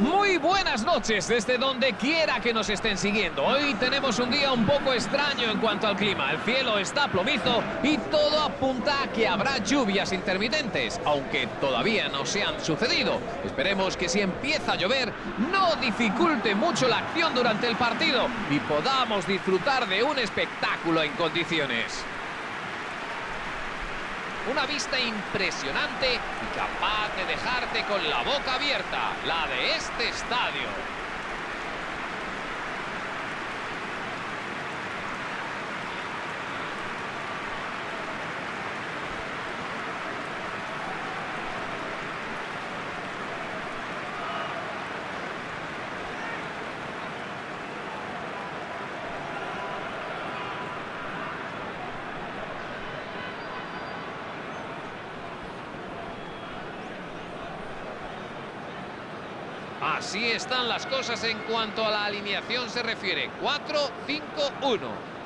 Muy buenas noches desde donde quiera que nos estén siguiendo. Hoy tenemos un día un poco extraño en cuanto al clima. El cielo está plomizo y todo apunta a que habrá lluvias intermitentes, aunque todavía no se han sucedido. Esperemos que si empieza a llover no dificulte mucho la acción durante el partido y podamos disfrutar de un espectáculo en condiciones. Una vista impresionante y capaz de dejarte con la boca abierta, la de este estadio. Así están las cosas en cuanto a la alineación se refiere. 4-5-1.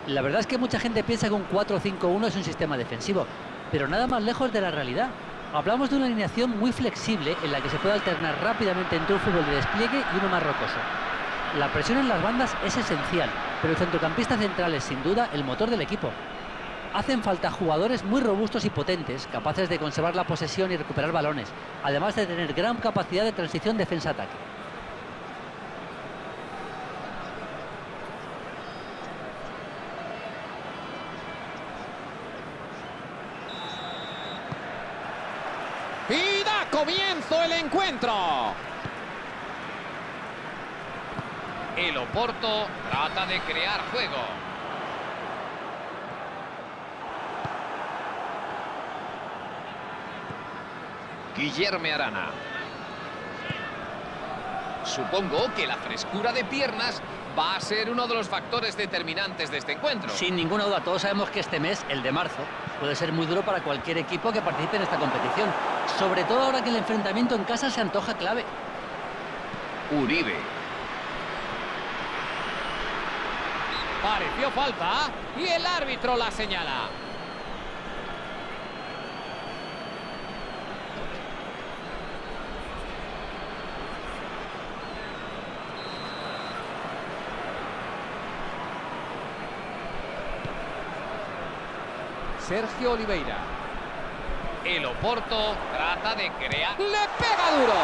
La verdad es que mucha gente piensa que un 4-5-1 es un sistema defensivo, pero nada más lejos de la realidad. Hablamos de una alineación muy flexible en la que se puede alternar rápidamente entre un fútbol de despliegue y uno más rocoso. La presión en las bandas es esencial, pero el centrocampista central es sin duda el motor del equipo. Hacen falta jugadores muy robustos y potentes, capaces de conservar la posesión y recuperar balones, además de tener gran capacidad de transición defensa-ataque. Y da el encuentro. El Oporto trata de crear juego. Guillermo Arana. Supongo que la frescura de piernas va a ser uno de los factores determinantes de este encuentro. Sin ninguna duda, todos sabemos que este mes, el de marzo, puede ser muy duro para cualquier equipo que participe en esta competición. Sobre todo ahora que el enfrentamiento en casa se antoja clave. Uribe. Pareció falta y el árbitro la señala. Sergio Oliveira. El Oporto trata de crear... ¡Le pega duro!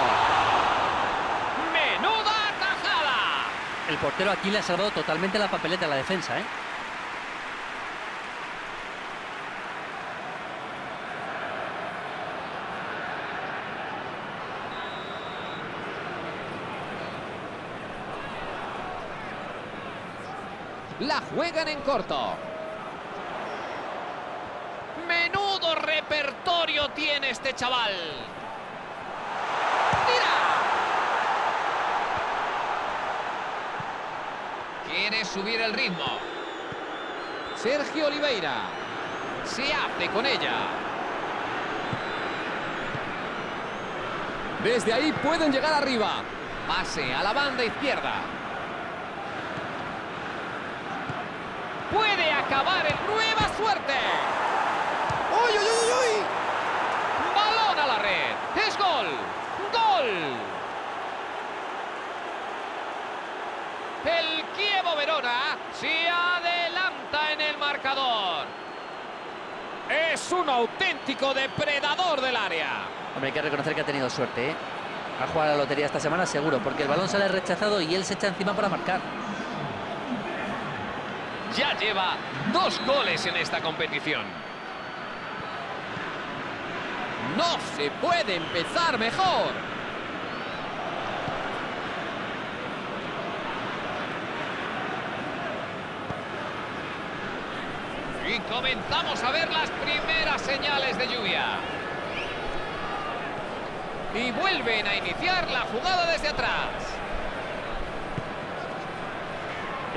¡Menuda tajada! El portero aquí le ha salvado totalmente la papeleta a la defensa, ¿eh? La juegan en corto. Menudo repertorio tiene este chaval. ¡Tira! Quiere subir el ritmo. Sergio Oliveira. Se hace con ella. Desde ahí pueden llegar arriba. Pase a la banda izquierda. Puede acabar en nueva suerte. ¡Uy, uy, uy, uy! Balón a la red. ¡Es gol! ¡Gol! El Kievo Verona se adelanta en el marcador. Es un auténtico depredador del área. Hombre, hay que reconocer que ha tenido suerte, ¿eh? Ha jugado a la lotería esta semana seguro, porque el balón sale rechazado y él se echa encima para marcar. Ya lleva dos goles en esta competición. No se puede empezar mejor. Y comenzamos a ver las primeras señales de lluvia. Y vuelven a iniciar la jugada desde atrás.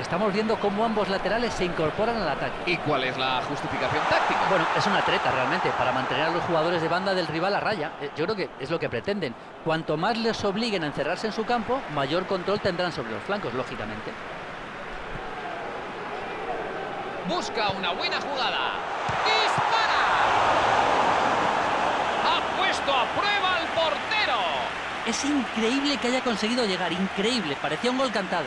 Estamos viendo cómo ambos laterales se incorporan al ataque. ¿Y cuál es la justificación táctica? Bueno, es una treta realmente, para mantener a los jugadores de banda del rival a raya. Eh, Yo creo que es lo que pretenden. Cuanto más les obliguen a encerrarse en su campo, mayor control tendrán sobre los flancos, lógicamente. Busca una buena jugada. ¡Dispara! Ha puesto a prueba al portero. Es increíble que haya conseguido llegar, increíble, parecía un gol cantado.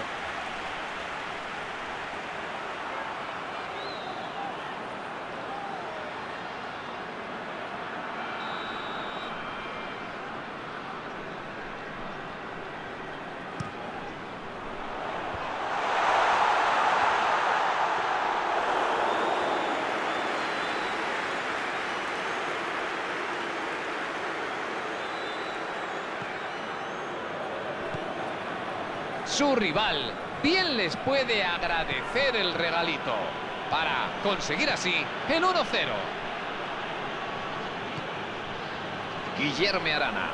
Su rival bien les puede agradecer el regalito para conseguir así el 1-0. Guillermo Arana.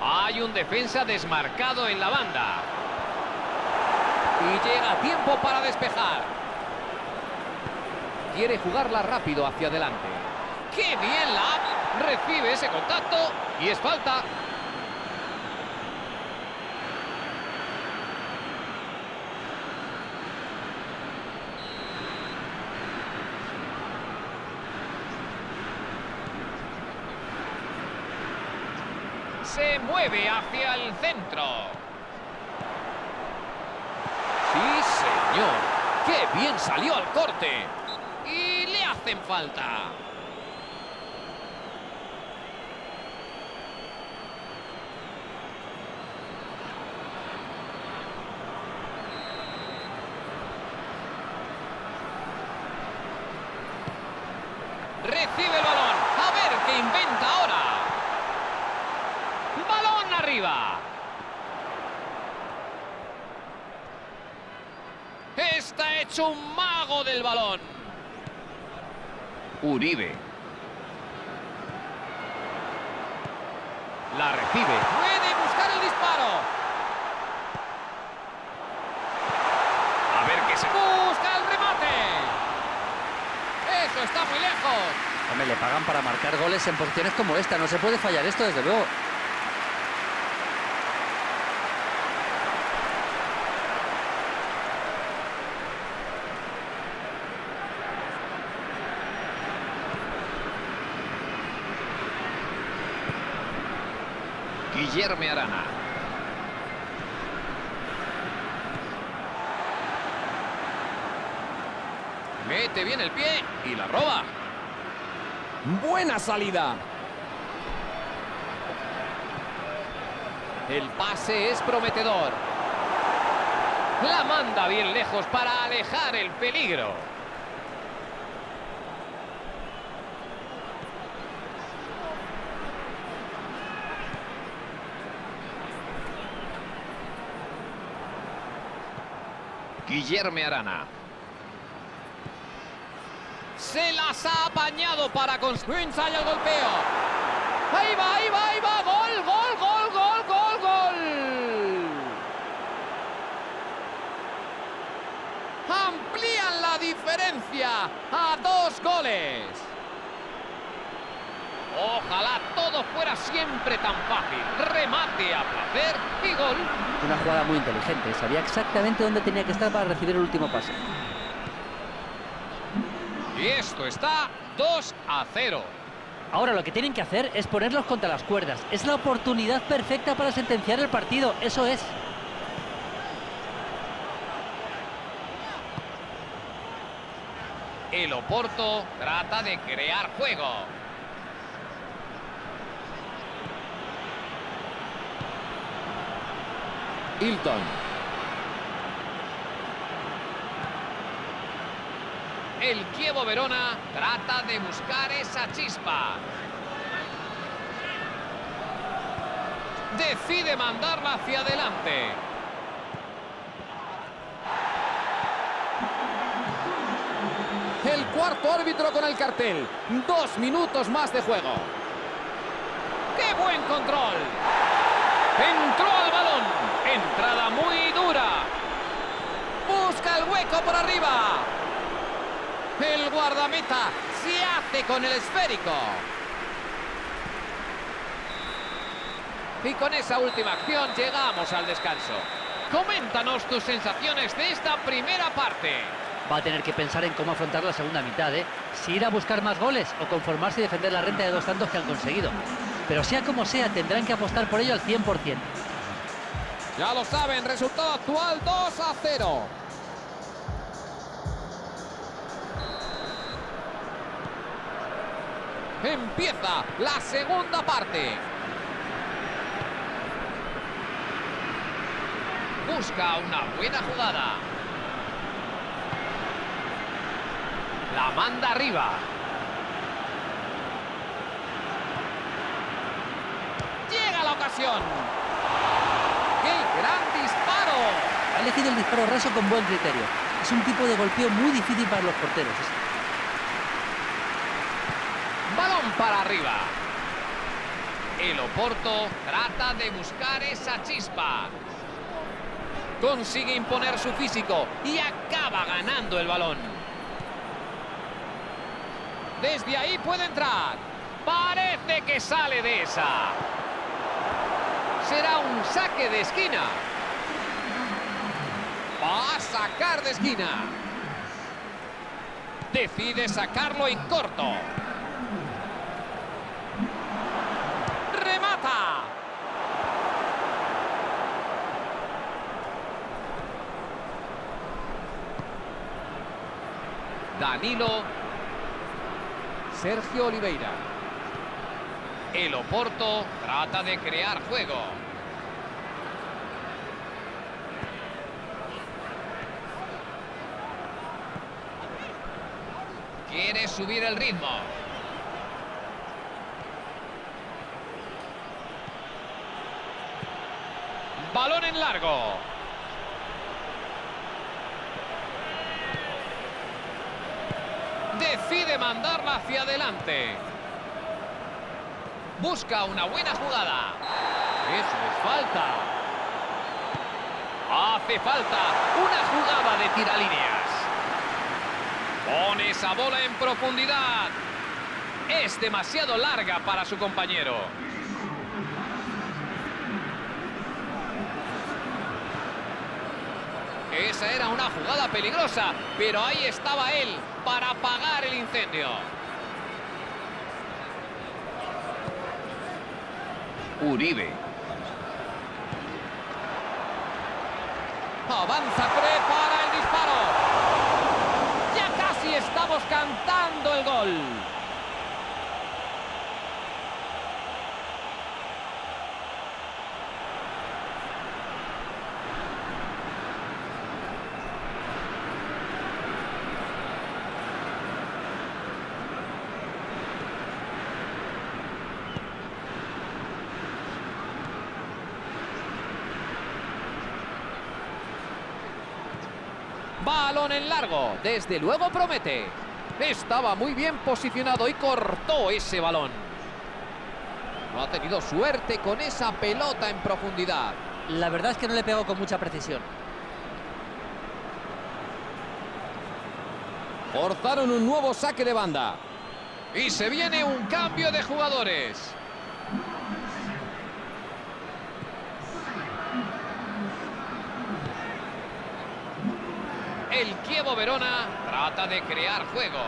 Hay un defensa desmarcado en la banda. Y llega tiempo para despejar. Quiere jugarla rápido hacia adelante. ¡Qué bien la Recibe ese contacto y es falta. Se mueve hacia el centro. Sí, señor. ¡Qué bien salió al corte! Y le hacen falta. Recibe el balón. A ver qué inventa ahora. Balón arriba. Hecho un mago del balón. Uribe. La recibe. Puede buscar el disparo. A ver qué se... Busca el remate. Eso está muy lejos. Hombre, le pagan para marcar goles en posiciones como esta. No se puede fallar esto, desde luego. Guillermo Arana. Mete bien el pie y la roba. Buena salida. El pase es prometedor. La manda bien lejos para alejar el peligro. Guillermo Arana. Se las ha apañado para construir ensayo el golpeo. Ahí va, ahí va, ahí va. Gol, gol, gol, gol, gol, gol. Amplían la diferencia a dos goles. Ojalá todo fuera siempre tan fácil. Remate a placer y gol. Una jugada muy inteligente. Sabía exactamente dónde tenía que estar para recibir el último pase. Y esto está 2 a 0. Ahora lo que tienen que hacer es ponerlos contra las cuerdas. Es la oportunidad perfecta para sentenciar el partido. Eso es. El Oporto trata de crear juego. Hilton. El Kievo Verona trata de buscar esa chispa. Decide mandarla hacia adelante. El cuarto árbitro con el cartel. Dos minutos más de juego. ¡Qué buen control! Entró. Entrada muy dura. Busca el hueco por arriba. El guardameta se hace con el esférico. Y con esa última acción llegamos al descanso. Coméntanos tus sensaciones de esta primera parte. Va a tener que pensar en cómo afrontar la segunda mitad, ¿eh? Si ir a buscar más goles o conformarse y defender la renta de dos tantos que han conseguido. Pero sea como sea, tendrán que apostar por ello al 100%. Ya lo saben, resultado actual 2 a 0. Empieza la segunda parte. Busca una buena jugada. La manda arriba. Llega la ocasión. ¡Qué gran disparo! Ha elegido el disparo raso con buen criterio. Es un tipo de golpeo muy difícil para los porteros. Balón para arriba. El Oporto trata de buscar esa chispa. Consigue imponer su físico y acaba ganando el balón. Desde ahí puede entrar. Parece que sale de esa. Será un saque de esquina. A sacar de esquina. Decide sacarlo en corto. Remata. Danilo. Sergio Oliveira. El Oporto trata de crear juego. Quiere subir el ritmo. Balón en largo. Decide mandarla hacia adelante. Busca una buena jugada. Eso es falta. Hace falta una jugada de tiralíneas. Pone esa bola en profundidad. Es demasiado larga para su compañero. Esa era una jugada peligrosa, pero ahí estaba él para apagar el incendio. Uribe. Avanza, prepara el disparo. Ya casi cantando el gol. Balón en largo. Desde luego promete. Estaba muy bien posicionado y cortó ese balón. No ha tenido suerte con esa pelota en profundidad. La verdad es que no le pegó con mucha precisión. Forzaron un nuevo saque de banda. Y se viene un cambio de jugadores. El Kievo Verona trata de crear juego.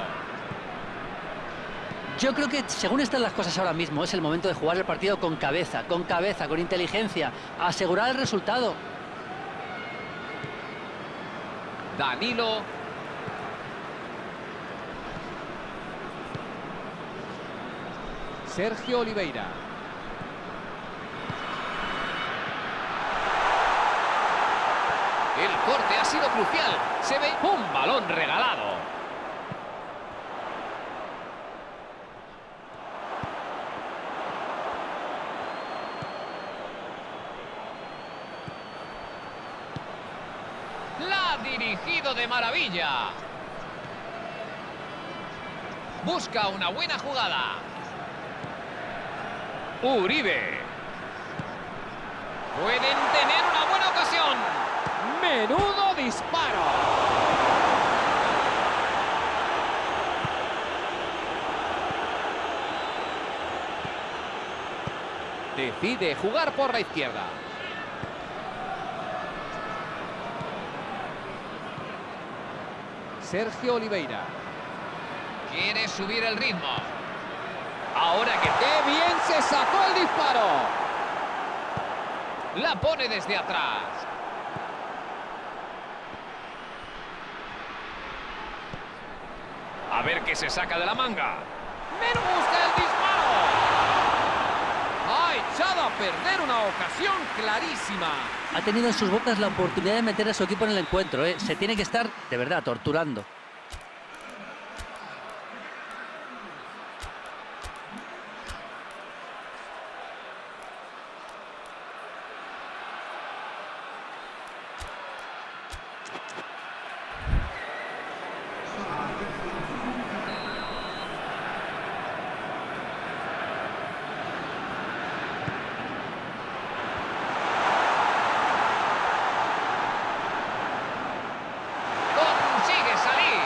Yo creo que según están las cosas ahora mismo, es el momento de jugar el partido con cabeza, con cabeza, con inteligencia, asegurar el resultado. Danilo. Sergio Oliveira. El corte ha sido crucial. Se ve un balón regalado. La ha dirigido de maravilla. Busca una buena jugada. Uribe. Pueden tener una buena ocasión. Menudo disparo. Decide jugar por la izquierda. Sergio Oliveira. Quiere subir el ritmo. Ahora que... ¡Qué bien se sacó el disparo! La pone desde atrás. A ver qué se saca de la manga. ¡Me gusta el disparo! Ha echado a perder una ocasión clarísima. Ha tenido en sus bocas la oportunidad de meter a su equipo en el encuentro. ¿eh? Se tiene que estar, de verdad, torturando. Consigue salir.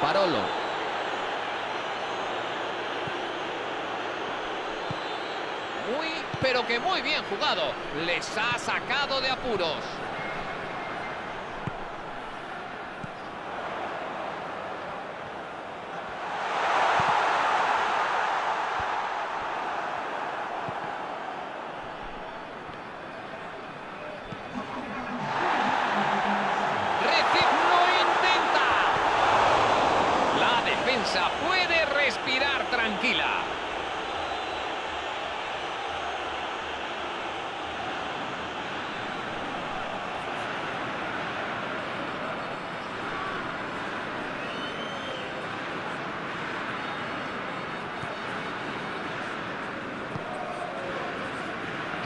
Parolo. Muy, pero que muy bien jugado. Les ha sacado de apuros. Reci- ¡Lo intenta! La defensa puede respirar tranquila.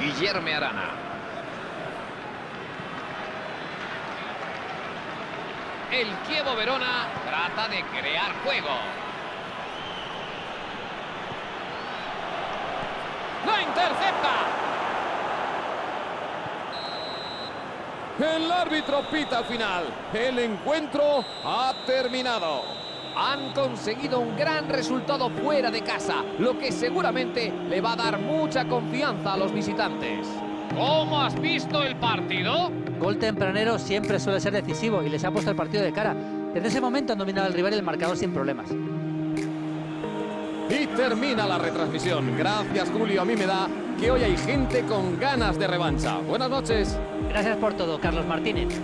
Guillermo Arana. El Chievo Verona trata de crear juego. ¡La intercepta! El árbitro pita al final. El encuentro ha terminado. Han conseguido un gran resultado fuera de casa, lo que seguramente le va a dar mucha confianza a los visitantes. ¿Cómo has visto el partido? Gol tempranero siempre suele ser decisivo y les ha puesto el partido de cara. Desde ese momento han dominado al rival y el marcador sin problemas. Y termina la retransmisión. Gracias, Julio. A mí me da que hoy hay gente con ganas de revancha. Buenas noches. Gracias por todo, Carlos Martínez.